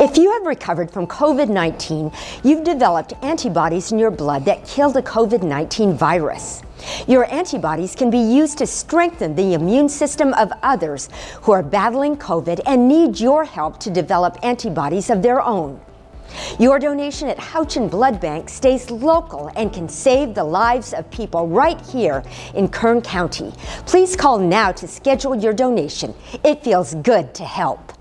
If you have recovered from COVID-19, you've developed antibodies in your blood that kill the COVID-19 virus. Your antibodies can be used to strengthen the immune system of others who are battling COVID and need your help to develop antibodies of their own. Your donation at Houchin Blood Bank stays local and can save the lives of people right here in Kern County. Please call now to schedule your donation. It feels good to help.